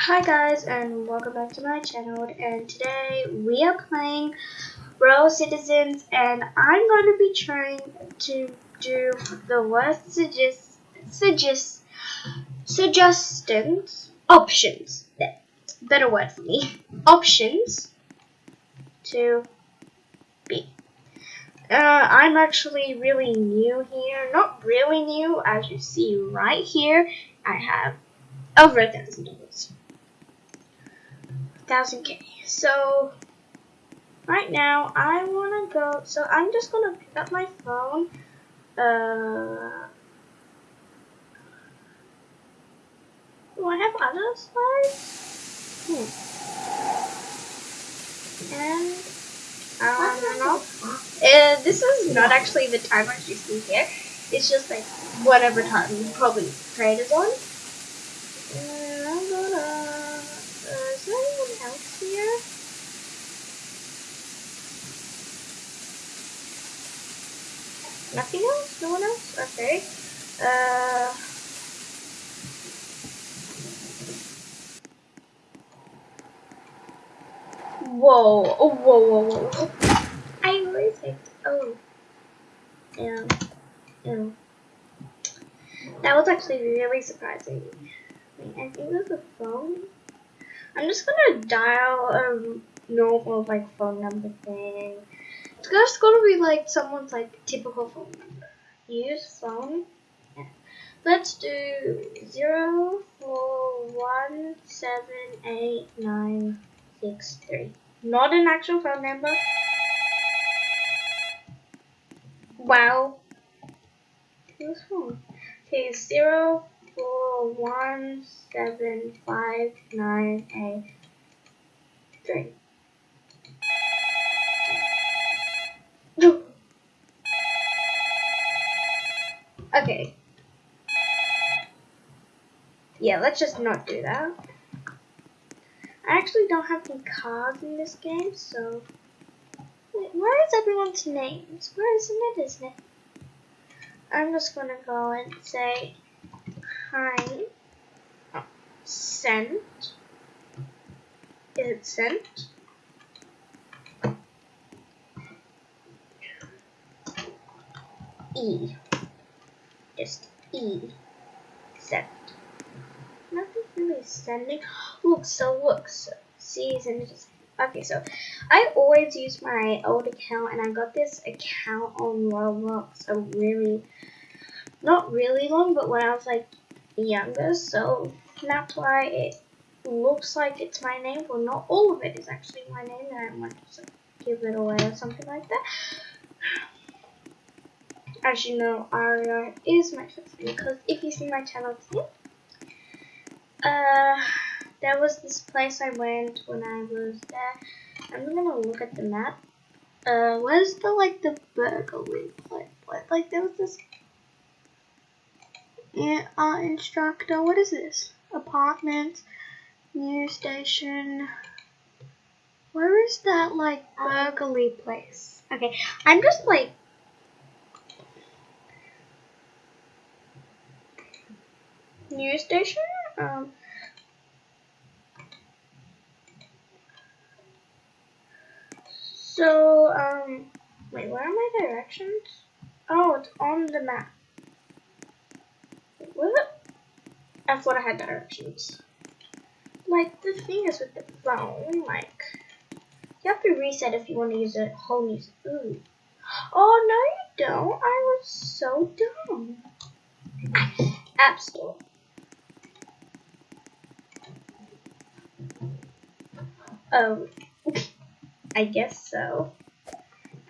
Hi guys and welcome back to my channel and today we are playing Royal Citizens and I'm going to be trying to do the worst suggest suggest suggestions options. Better word for me. Options to be. Uh, I'm actually really new here. Not really new as you see right here. I have over a thousand dollars thousand K. So right now I wanna go so I'm just gonna pick up my phone. Uh do I have other slides? Hmm. And I don't know. Uh, this is not actually the timer you see here. It's just like whatever time probably trade is on. Nothing else? No one else? Okay. Uh... Whoa. Oh, whoa, whoa, whoa. I always hate. Oh. Yeah. Yeah. That was actually really surprising. Wait, I think there's a phone. I'm just gonna dial a normal like phone number thing. It's just gonna be like someone's like typical phone number. Use phone. Yeah. Let's do zero four one seven eight nine six three. Not an actual phone number. Wow. Who's phone? Okay, zero four one seven five nine eight three. Yeah, let's just not do that. I actually don't have any cards in this game, so... Wait, where is everyone's names? Where is it? Isn't it? I'm just gonna go and say, hi, oh, sent. Is it sent? E just E. Sending. Look, so look, so just okay. So I always use my old account, and I got this account on Roblox a really, not really long, but when I was like younger. So that's why it looks like it's my name. Well, not all of it is actually my name, and I might just give it away or something like that as you know, Aria is my first because if you see my channel uh, there was this place I went when I was there. I'm gonna look at the map. Uh, where's the like the burglary place? Like there was this yeah, art instructor. What is this? Apartment, news station. Where is that like burglary place? Okay, I'm just like news station. Um, so, um, wait, where are my directions? Oh, it's on the map. was it? I thought I had directions. Like, the thing is with the phone, like, you have to reset if you want to use a whole new, ooh. Oh, no you don't. I was so dumb. App Store. Oh, I guess so.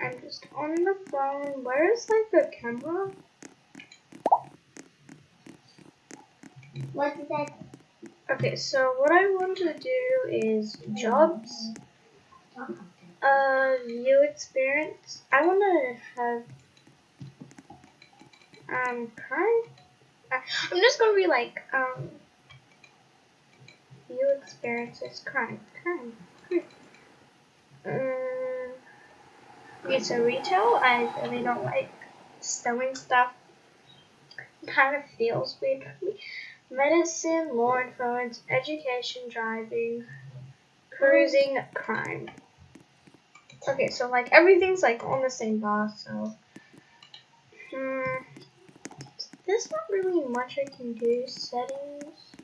I'm just on the phone. Where is like the camera? What is that? Okay, so what I want to do is jobs, uh, view experience. I want to have um current. I'm just gonna be like um view experiences current current. Um, it's a retail. I really don't like selling stuff. Kind of feels weird for me. medicine, law enforcement, education, driving, cruising, crime. Okay, so like everything's like on the same bar, so hmm, there's not really much I can do. Settings.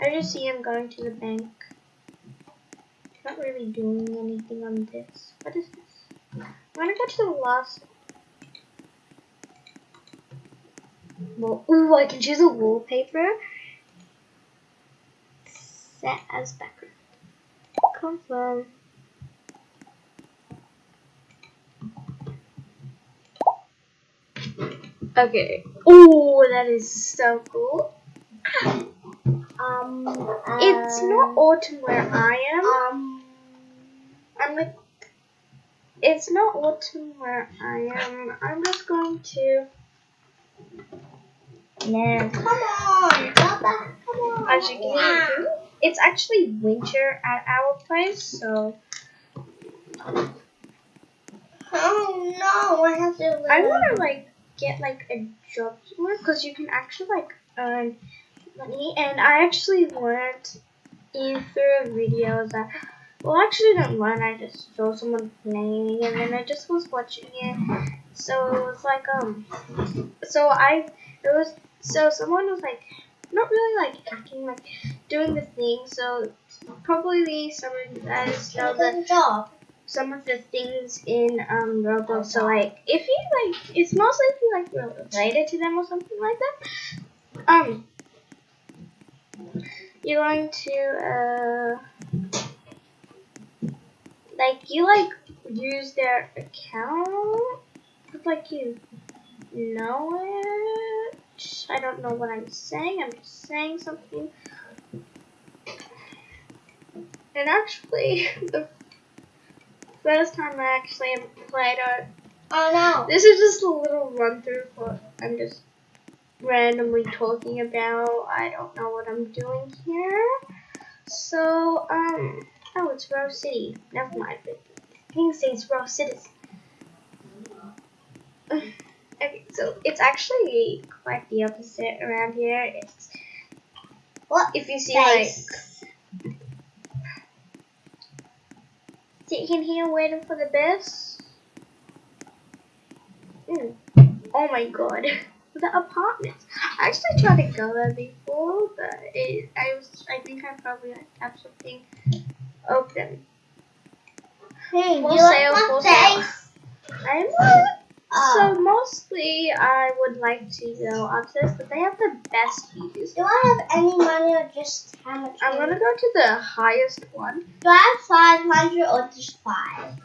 I just see him going to the bank. Not really doing anything on this. What is this? I'm gonna go to the last. Well, ooh, I can choose a wallpaper. Set as background. Confirm. Okay. Oh, that is so cool. Um, It's not autumn where I am. Um, I'm like, it's not autumn where I am. I'm just going to. no. Come on, Papa. Come on. As you can see, it's actually winter at our place, so Oh no, I have to. I want to like get like a job somewhere because you can actually like earn money. And I actually learned in through videos that. Well, I actually didn't learn. I just saw someone playing, and then I just was watching it. So it was like um. So I it was so someone was like not really like acting like doing the thing. So probably some of you guys know that Good job. some of the things in um Roblox. So like if you like, it's mostly if you like related to them or something like that. Um, you're going to uh like you like use their account, but like you know it. I don't know what I'm saying. I'm just saying something. And actually, the first time I actually played it. Oh no. This is just a little run through what I'm just randomly talking about. I don't know what I'm doing here. So, um, oh, it's Rose City. Never mind. The thing says Rose City. Okay, so it's actually quite the opposite around here. It's What if you see like sitting here waiting for the bus. Mm. Oh my god. The apartments. I actually tried to go there before, but it, I was I think I probably like, have something open. Hey, Full you like sale, full sale. I'm not Oh. Uh. so mostly I would like to go upstairs, but they have the best views. Do I have any money or just how much? I'm gonna go to the highest one. Do I have 500 or just 5?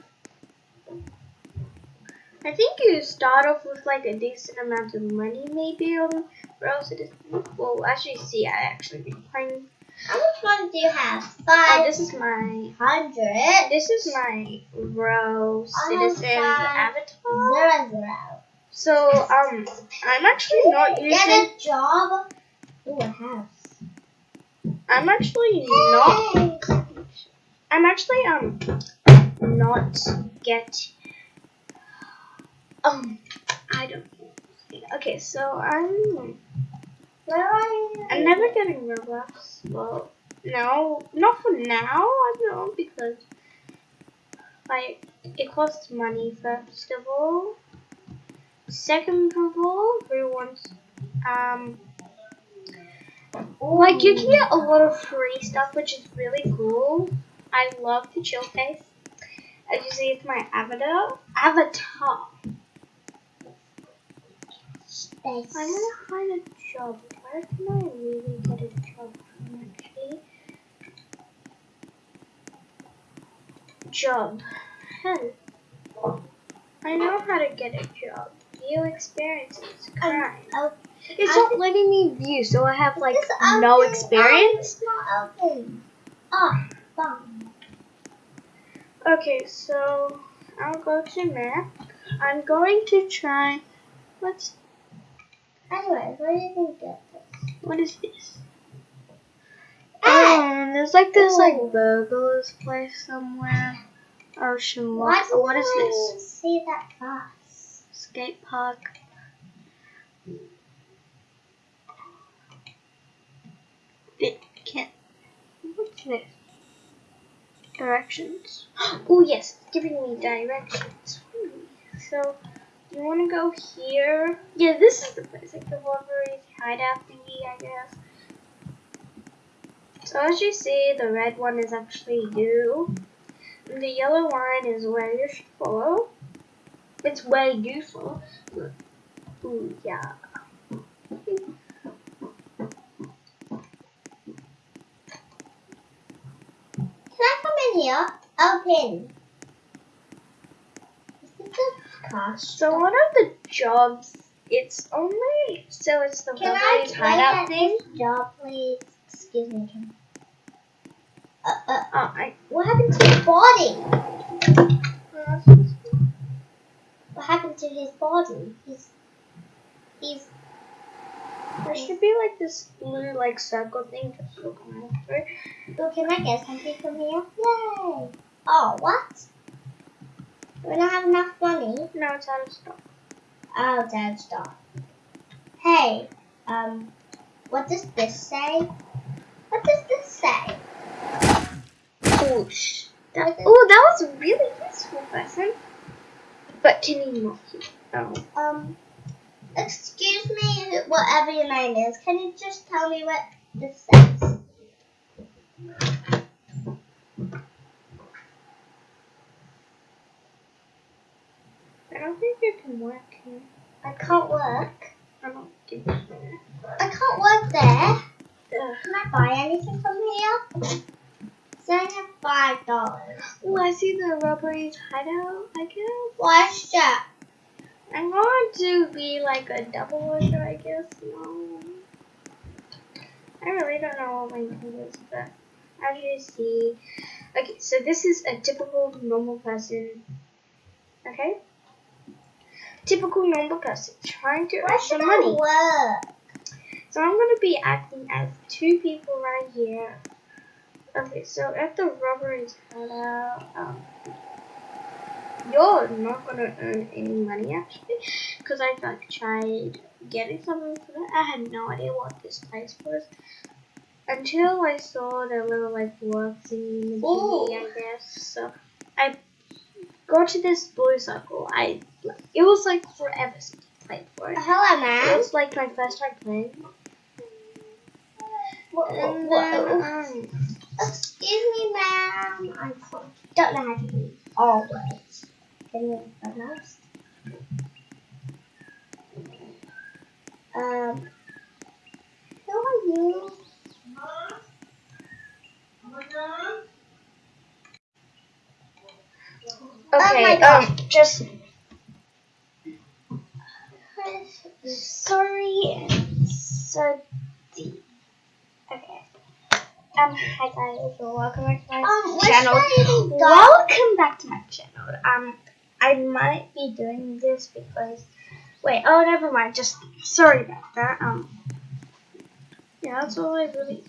I think you start off with like a decent amount of money, maybe or else it is. Well, actually, see, I actually been playing. How much money do you have? Oh, this is my 500. this is my Rose I have Citizen five. avatar. Zero, zero. So um, I'm actually not using. Get a job. Ooh, a house. I'm actually not. I'm actually um not get. Um, I don't. Okay, so I'm. Where are you? I'm never getting Robux. Well, no, not for now. I don't know because like it costs money first of all. Second of all, everyone's um like you can get a lot of free stuff, which is really cool. I love the chill face. As you see, it's my avatar. Avatar. Space. I'm gonna find a job. Where can I really get a job from? Job. Hell. I know how to get a job. View experiences. Um, Crime. Oh, It's I not letting me view, so I have like no open. Um, experience. Oh, it's not open. Ah, oh, fine. Okay, so I'll go to map. I'm going to try. What's Anyway, what do you think? What is this? Ah. Oh, there's like this like oh. burglars place somewhere. Ocean Lock. Uh, what is this? See that bus. Skate park. Bit can. What's this? Directions. oh yes, it's giving me directions. So you want to go here? Yeah, this is the place, like the Wolverine's hideout thingy, I guess. So as you see, the red one is actually you. And the yellow one is where you should follow. It's where you follow. Ooh, yeah. Can I come in here? Open. Is this a car So one of the jobs, it's only, so it's the Can I Wolverine's play hideout at thing. job, please? Excuse me, Kim. Uh, uh, Oh, I, what happened to his body? What happened to his body? He's, he's, there should be like this blue like circle thing just looking after. oh, can I get something from here? Yay! Oh, what? We don't have enough money. No, it's out of stock. Oh, Dad, stop. Hey, um, what does this say? What does this say? Oh, sh- that, oh, that was really useful, person. But can you not? Oh. Um, excuse me, whatever your name is, can you just tell me what this says? I don't think you can work here. I can't work. I don't think so. I can't work there. Ugh. Can I buy anything from here? So I have five dollars. Oh, I see the rubbery's hideout, I guess. What's that? I'm going to be like a double worker, I guess. No. I really don't know what my thing is, but as you see. Okay, so this is a typical normal person. Okay? Typical normal person trying to Why earn some money. work? So I'm going to be acting as two people right here. Okay, so at the rubbery's hideout, um, you're not gonna earn any money actually, because I like tried getting something for that. I had no idea what this place was until I saw the little like work thingy. I guess. So I got to this blue circle. I it was like forever since I played for it. Hello, It was like my first time playing. What, And what, then, what, um, excuse me, ma'am. I don't know how to read all words. Can you pronounce? Um, who are you? Okay, my gosh. um, just sorry and so deep. Okay. Um, hi guys, welcome back to my Um, channel. that even go? Welcome back to my channel. Um, I might be doing this because, wait, oh, never mind. Just sorry about that. Um, yeah, that's all I really.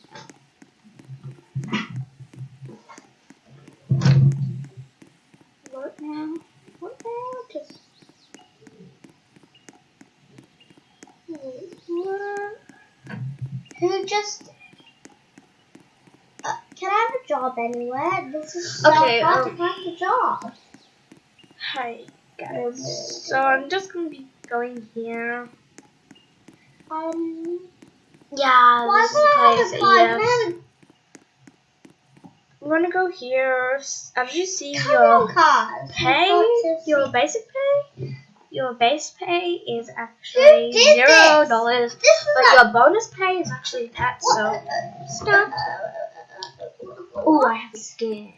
Just? Uh, can I have a job anywhere? This is so Okay, hard um, to find a job. Hi guys. So I'm just gonna be going here. Um, Yeah, why this is I place. a car? Yes. Can I have I'm gonna go here. As you see, your car pay, your basic pay, your base pay is actually zero dollars, but your bonus pay is actually that. So, stop. oh, I have a scare.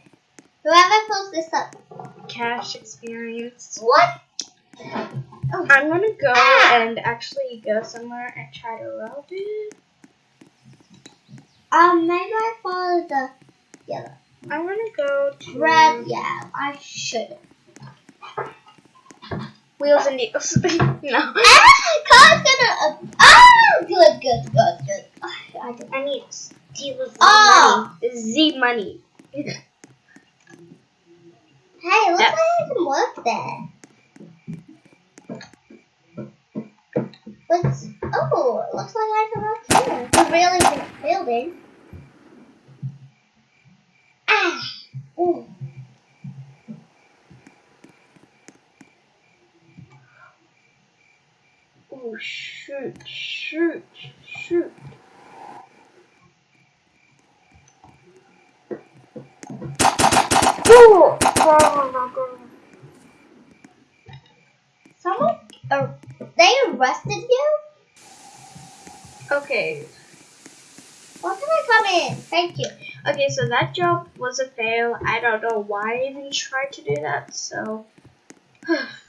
Whoever pulls this up. Cash experience. What? I'm gonna go Ah. and actually go somewhere and try to rob it. Um, maybe I follow the yellow. I'm gonna go to Red, yeah, I should. Wheels and Deals. no. Ah, car's gonna. Uh, oh, good, good, good, good. I, don't- I need the Oh. money. Z money. Hey, looks Yeah. like I can work there. What's? Oh, it looks like I can work here. The really big building. Shoot, shoot. Shoot. Oh! Someone, uh, they arrested you? Okay, Why can I come in? Thank you. okay, so that job was a fail. I don't know why I even tried to do that, so.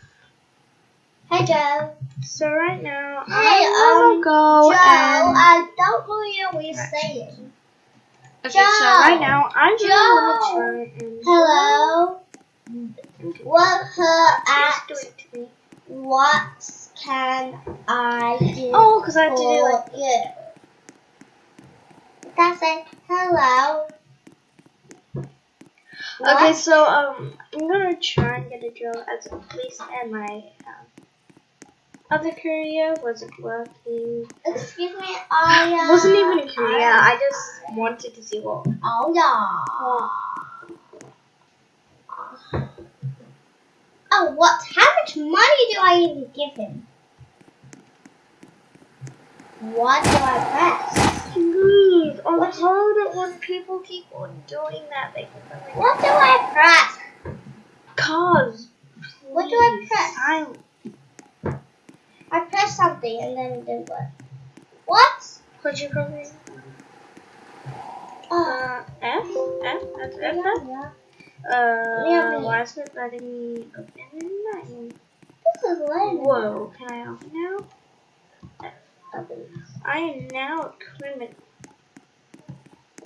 Hey, Joe. so right now, Hey, I um, will go Joe, and. I don't know what you're saying. Okay, so right now, I'm Joe. gonna try and. Hello? What her at? Do it to me. What can I do Oh, because I have to do for like. you? That's it. Hello? Okay, so um, I'm gonna try and get a job as a police, and my um, other career wasn't working. Excuse me, I uh, wasn't even a career. I just wanted to see what. Oh yeah. Oh, what? How much money do I even give him? What do I press? Please, I What? heard it when people keep on doing that. They keep What do I press? cars. What do I press? Silent. Press something and then it didn't. What? Could you? Oh, Uh, F? F? That's F? yeah, F? yeah. Uh, Yeah, why is it letting me open that? This is lame. Whoa, can I open now? Open. I am now a criminal.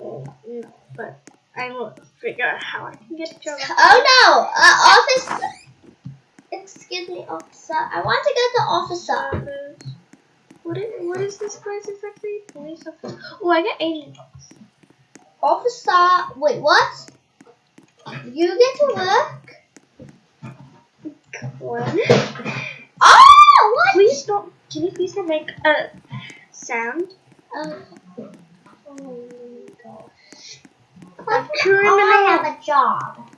No, but I will figure out how I can get a job. Oh no! Uh, officer. Excuse me, officer. I want to go to officer. Office. What is, what is this place exactly? Police office. Oh, I get 80 bucks. Officer. Wait, what? You get to work? What? Oh, what? Please don't. Can you please not make a sound? Uh, oh my gosh. A Oh, I have a job.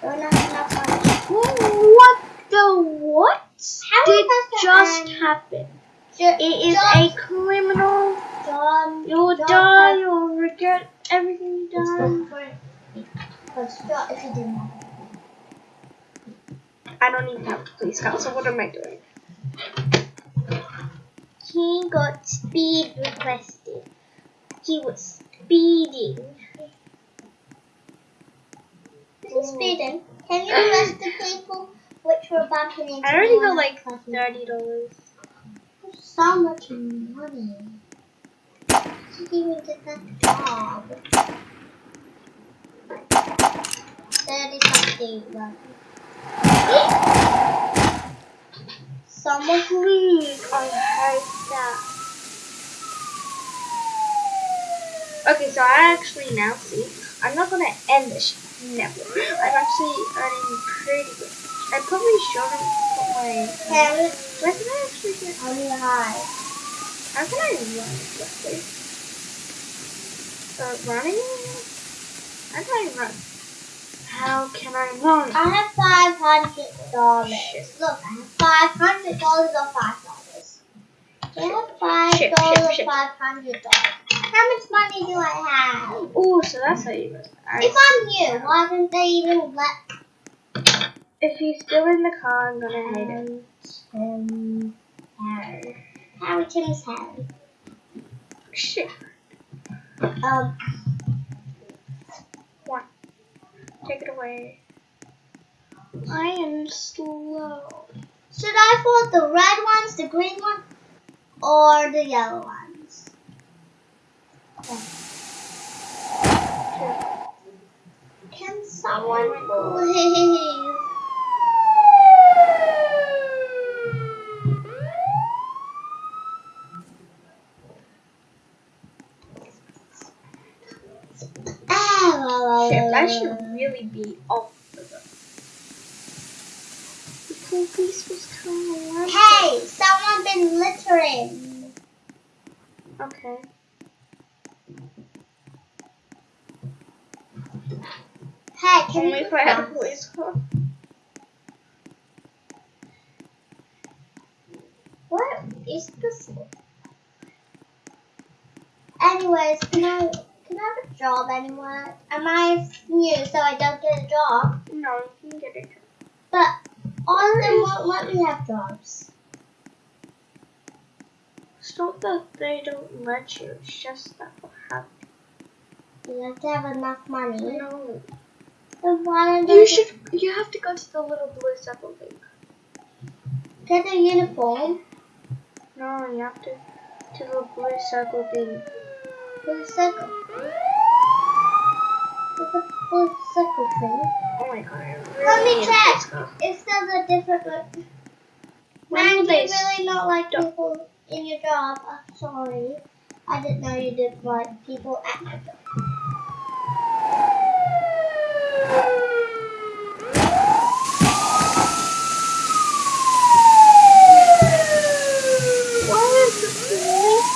Don't have enough money? What the what How did am I supposed to just earn- happen? Ju- It is just- a criminal. John, You'll John die. has- You'll regret everything you've done. different. Because John, if you didn't I don't even have a police car, so what am I doing? He got speed requested. He was speeding. Is he speeding? Can you arrest the people which were bumping into I already got on like thirty dollars. So much money. She didn't even get that job. Thirty something money. Someone Please, I hate that. Okay, so I actually now see. I'm not gonna end this. Never. I'm actually earning pretty good. I probably shouldn't put my. can Where can I actually get? on the high. How can I run quickly? Uh, running? How can I run? How can I run? I have five hundred dollars. Look, I have five hundred dollars or five dollars. I have five dollars or five hundred dollars. How much money do I have? Oh, so that's how you run. I- If I'm you, why didn't they even let If he's still in the car, I'm gonna hate it. Tim Harry? Harry Tim's Harry. Shit. Um, Take it away. I am slow. should I fold the red ones, the green one, or the yellow ones? Can someone please? Shit, that should really be off the police was coming. Hey, someone been littering. Okay. Hey, can Only if I had a police car. What? is this? Anyways, can I can I have a job anywhere? Am I new so I don't get a job? No, you can get it. But all of them won't let me have jobs. It's not that they don't let you, it's just that you have You have to have enough money. no. You should you have to go to the little blue circle thing. get a uniform? No, you have to to the blue circle thing. Blue circle. There's a blue circle thing. Oh my god, really Let me check. If there's a different. When Man, you really not like stop? people in your job. I'm sorry. I didn't know you didn't like people at your job. Why is the police?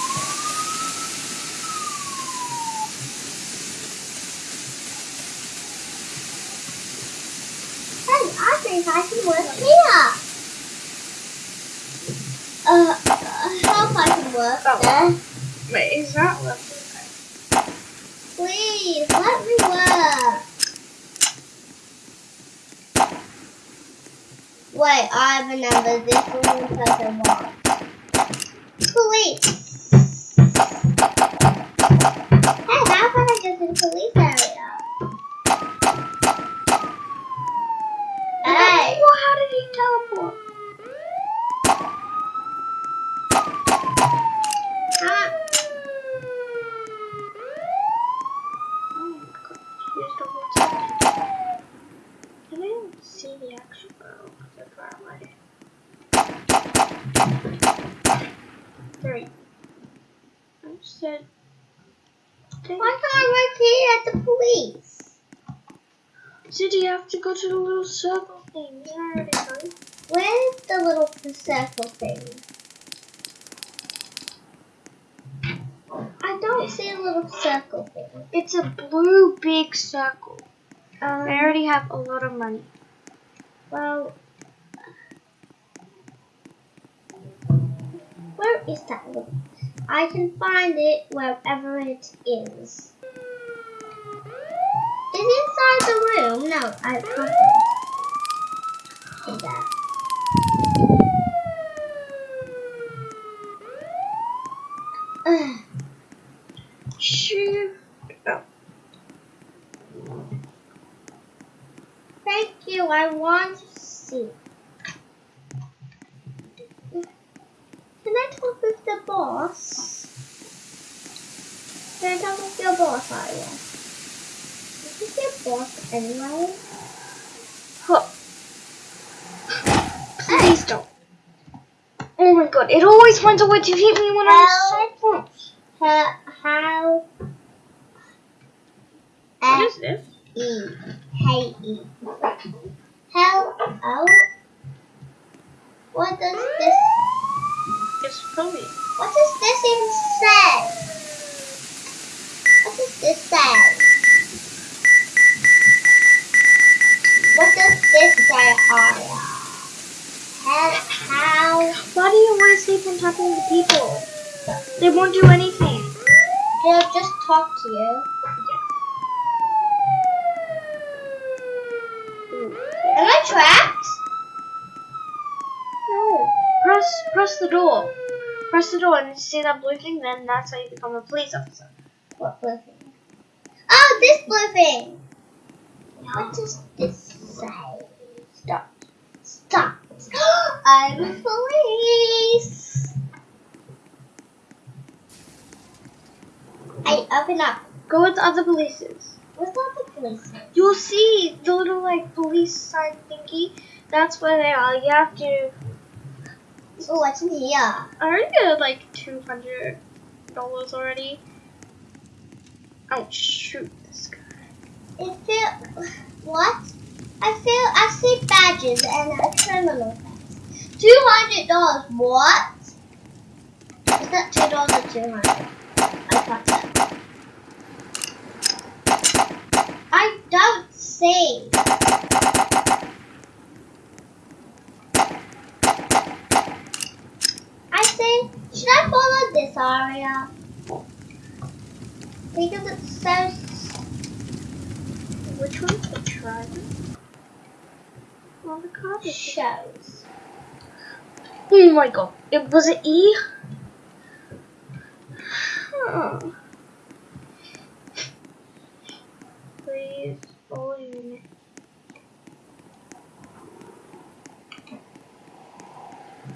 Hey, I think I can work here. Uh, I hope I can work Oh. there. Wait, is that left? Please, let me work. Wait, I remember this one person wants. Police. Hey, how can I get to the police area? Hey. Well, how did he teleport? Huh? Oh my god, here's the whole time. I didn't see the actual girl because I far away. Three. I said. Why can't I work here at the police? Did you have to go to the little circle thing? Didn't already tell? Where's the little circle thing? I don't see a little circle thing. It's a blue big circle. Um, I already have a lot of money. well, where is that little? I can find it wherever it is. Is it inside the room? No, I can't. Is that? Ugh. Shoot. Oh. Thank you. I want to see. Can I talk with the boss? Can I talk with your boss, Arya? Is this your boss anyway? Huh. Please don't. Oh my god, it always finds a way to hit me when I'm so close. How? How? What is this? E. Hey E. Hello. What does this? It's probably. What does this even say? What does this say? What does this say, Arya? How? How? Why do you always keep on talking to people? They won't do anything. They'll just talk to you. Am I trapped? No. Press press the door. Press the door and you see that blue thing, then that's how you become a police officer. What blue thing? Oh, this blue thing. What does this say? Stop. Stop. I'm a police. I open up. Go with the other polices. What's that the police? You'll see the little like police sign thingy. That's where they are. You have to Oh, what's in here? I already got like two hundred dollars already. Oh shoot this guy. It feel what? I feel I see badges and a criminal tax. Two hundred dollars. What? Is that two dollars or two hundred? I can't. I don't see. I see Saria. Because it's so Which one's the driver? Well, the car is. shows. Oh my god. It was it E? Oh. Please, all unit.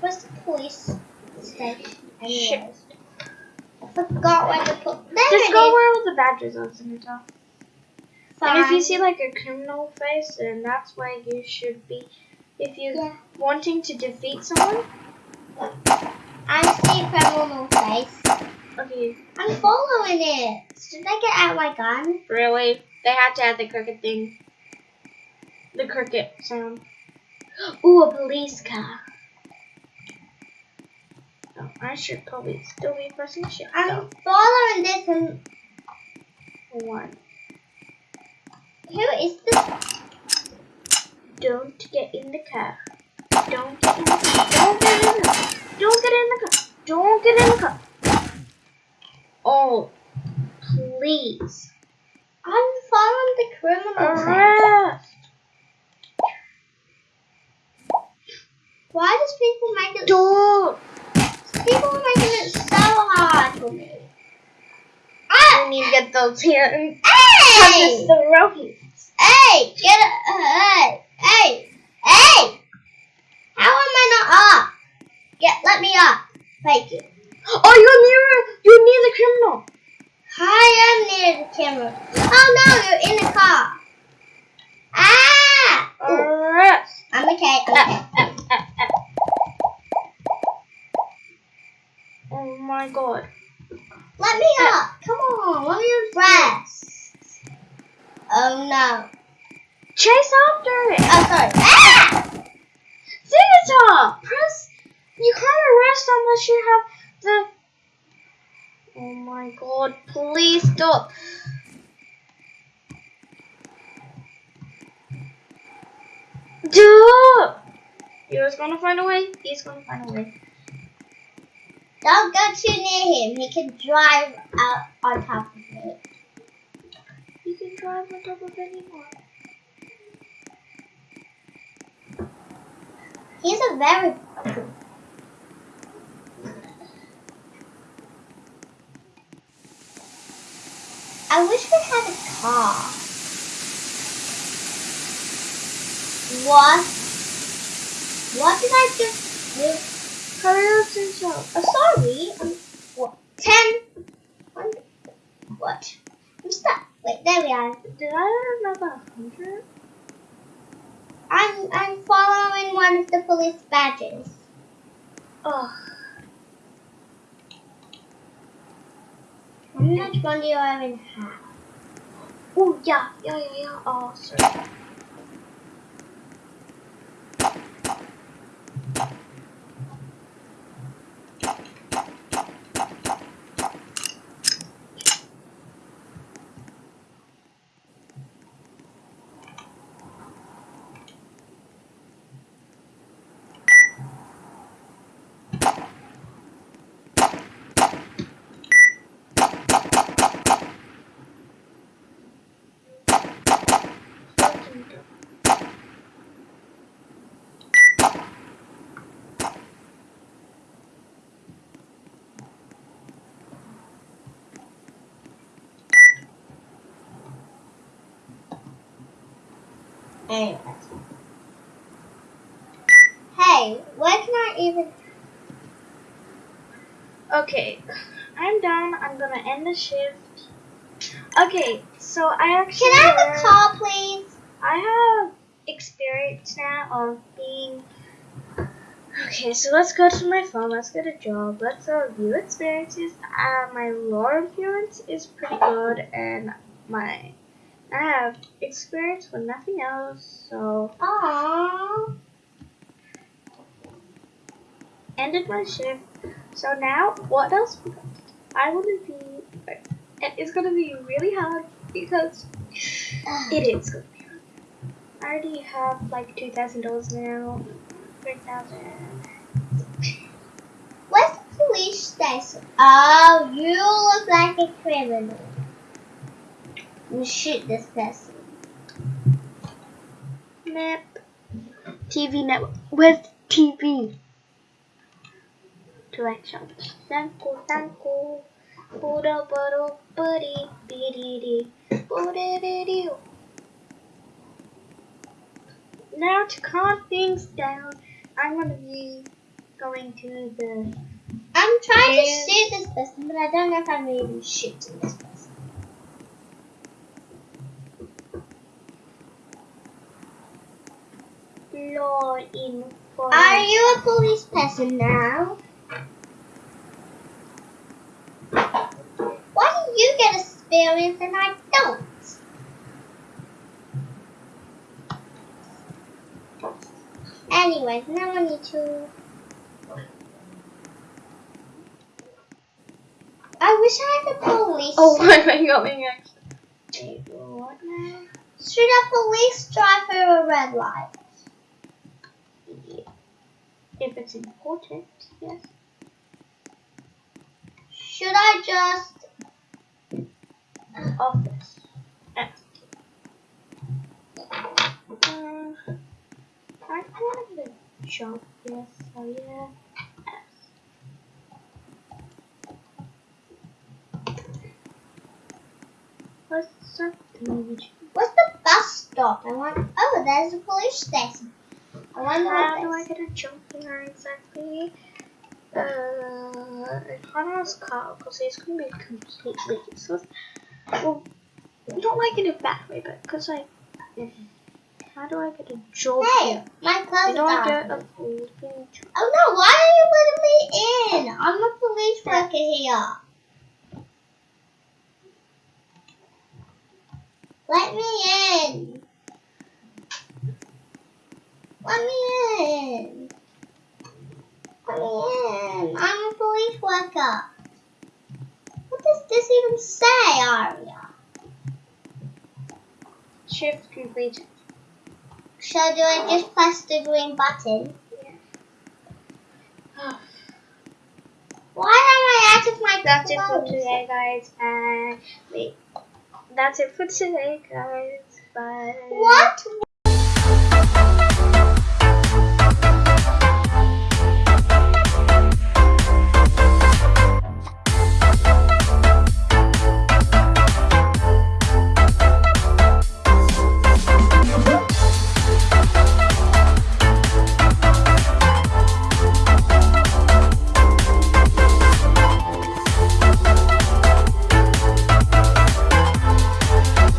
Where's the police station? Shit. I forgot where to put. There Just go is. where all the badges are, Senator. And if you see like a criminal face, then that's where you should be. If you're Yeah. wanting to defeat someone, face. okay, I'm following it. Should I get out my gun? really, they had to add the cricket thing. The cricket sound. Ooh, a police car. Oh, I should probably still be pressing shift. I'm following this and One. who is this? Don't get in the car. Don't get in the car. Don't get in the car. Don't get in the car. Don't get in the car. Oh, please. I'm following the criminal. Arrest. Why does people make it? Don't. People are making it so hard for me. I need to get those here and Hey! this throwing. Hey! Get it! Hey! Hey! Hey! How am I not up? Get let me up. Thank you. Oh, you're near. You're near the criminal. I am near the camera. Oh no, you're in the car. Ah! Ooh, I'm okay. I'm okay. Oh my god. Let me up. Come on. Let me rest. Oh no. Chase after it. Oh sorry. Ah! Senator, press. You can't arrest unless you have the. Oh my god! Please stop. Do. He was gonna find a way. He's gonna find a way. Don't go too near him. He can drive out on top of it. He can drive on top of anyone. He's a very I wish we had a car. What? What did I just do? Hurry up, Senator. Uh, sorry. Um, what? Ten. One. What? I'm stuck. Wait, there we are. Did I remember a hundred? I'm I'm following one of the police badges. Oh, How much one do you have? oh yeah, yeah, yeah, yeah. Oh. Anyways. Hey, where can I even? Okay, I'm done. I'm gonna end the shift. Okay, so I actually Can I have a call, please? I have experience now of being. Okay, so let's go to my phone. Let's get a job. Let's review experiences. Uh, my law appearance is pretty good, and my I have experience with nothing else. So Aww. ended my shift. So now, what else? I want to be, it's gonna be really hard because it is gonna be hard. I already have like two thousand dollars now, three thousand. Where's the police station. Oh, you look like a criminal. You shoot this person. Map. TV network. Where's TV? Directions. Sanko, Sanko. Buddha, Buddha, Buddy, Biddy, Buddha, Now to calm things down, I'm gonna be going to the. I'm trying to shoot this person, but I don't know if I'm even shooting this person. Law enforcement. Are you a police person now? Why do you get experience and I don't? Anyways, now I need to. I wish I had a police. Oh, I'm going actually. Wait, what now? Should a police drive through a red light? If it's important, yes. Should I just Office. F. Uh, I want the job, yes, so yeah. What's the bus stop? I want. Oh, there's a police station. I wonder How do I get a jump here exactly? Uh, if Hannah's car, because he's going to be completely useless. Well, I don't like it in a bad way, but because I. How do I get a job Hey, here? my clothes do I are. get a job? Oh no! Why are you letting me in? I'm a police worker here. Let me in. Let me in. Let me in. I'm a police worker. What does this even say, Aria? Shift completed. So do I just press the green button? Why am I out of my That's it for today, guys. And wait, that's it for today, guys. Bye. What?